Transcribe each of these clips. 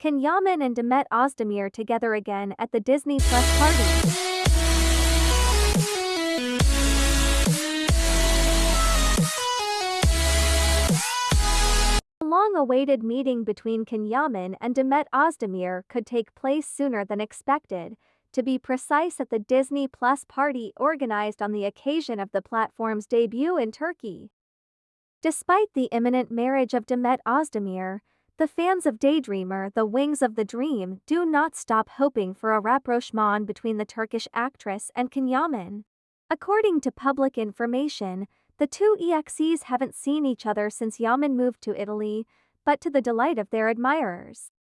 Can Yaman and Demet Özdemir together again at the Disney Plus party? A long-awaited meeting between Can Yaman and Demet Özdemir could take place sooner than expected, to be precise at the Disney Plus party organized on the occasion of the platform's debut in Turkey. Despite the imminent marriage of Demet Özdemir, the fans of Daydreamer The Wings of the Dream do not stop hoping for a rapprochement between the Turkish actress and Can Yaman. According to public information, the two EXEs haven't seen each other since Yaman moved to Italy, but to the delight of their admirers.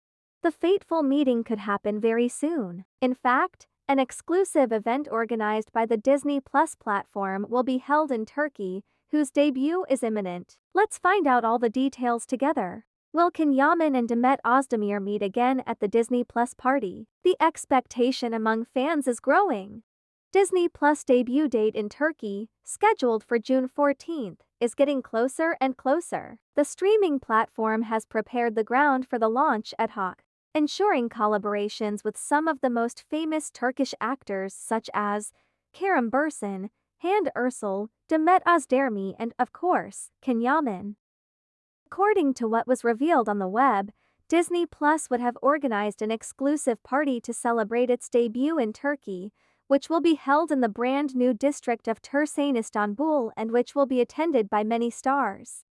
The fateful meeting could happen very soon. In fact, an exclusive event organized by the Disney Plus platform will be held in Turkey, whose debut is imminent. Let's find out all the details together. Will Can Yaman and Demet Özdemir meet again at the Disney Plus party? The expectation among fans is growing. Disney Plus debut date in Turkey, scheduled for June 14th, is getting closer and closer. The streaming platform has prepared the ground for the launch ad hoc, ensuring collaborations with some of the most famous Turkish actors such as Kerem Bürsin, Hande Erçel, Demet Özdemir and, of course, Can Yaman. According to what was revealed on the web, Disney Plus would have organized an exclusive party to celebrate its debut in Turkey, which will be held in the brand new district of Tursain, Istanbul, and which will be attended by many stars.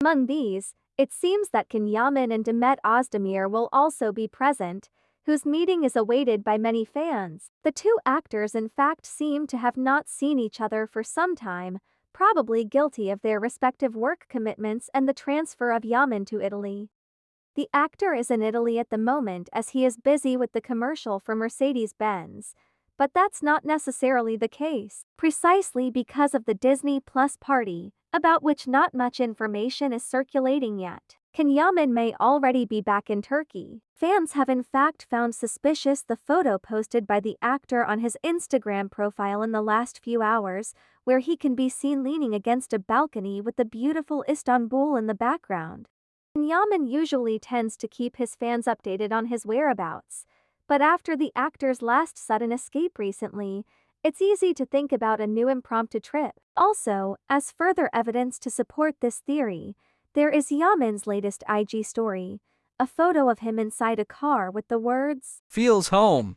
Among these, it seems that Can Yaman and Demet Özdemir will also be present, whose meeting is awaited by many fans. The two actors in fact seem to have not seen each other for some time, probably guilty of their respective work commitments and the transfer of Yaman to Italy. The actor is in Italy at the moment as he is busy with the commercial for Mercedes-Benz, but that's not necessarily the case, precisely because of the Disney Plus party, about which not much information is circulating yet. Can Yaman may already be back in Turkey. Fans have in fact found suspicious the photo posted by the actor on his Instagram profile in the last few hours, where he can be seen leaning against a balcony with the beautiful Istanbul in the background. Yaman usually tends to keep his fans updated on his whereabouts, but after the actor's last sudden escape recently, it's easy to think about a new impromptu trip. Also, as further evidence to support this theory, there is Yaman's latest IG story, a photo of him inside a car with the words, Feels home.